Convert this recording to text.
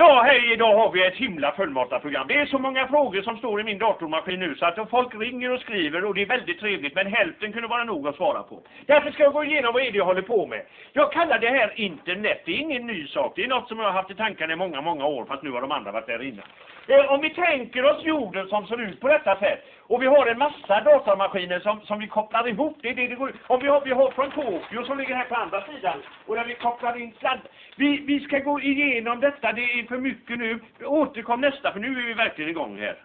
Ja, hej, idag har vi ett himla fullmatat program. Det är så många frågor som står i min datormaskin nu så att folk ringer och skriver och det är väldigt trevligt men hälften kunde vara nog att svara på. Därför ska jag gå igenom vad är det jag håller på med. Jag kallar det här internet, det är ingen ny sak. Det är något som jag har haft i tankarna i många, många år fast nu har de andra varit där innan. Eh, om vi tänker oss jorden som ser ut på detta sätt och vi har en massa datamaskiner som, som vi kopplar ihop. Det är det det går Om vi har, vi har från Tokyo som ligger här på andra sidan och där vi kopplar in sladd. Vi, vi ska gå igenom detta, det är för mycket nu. Återkom nästa för nu är vi verkligen igång här.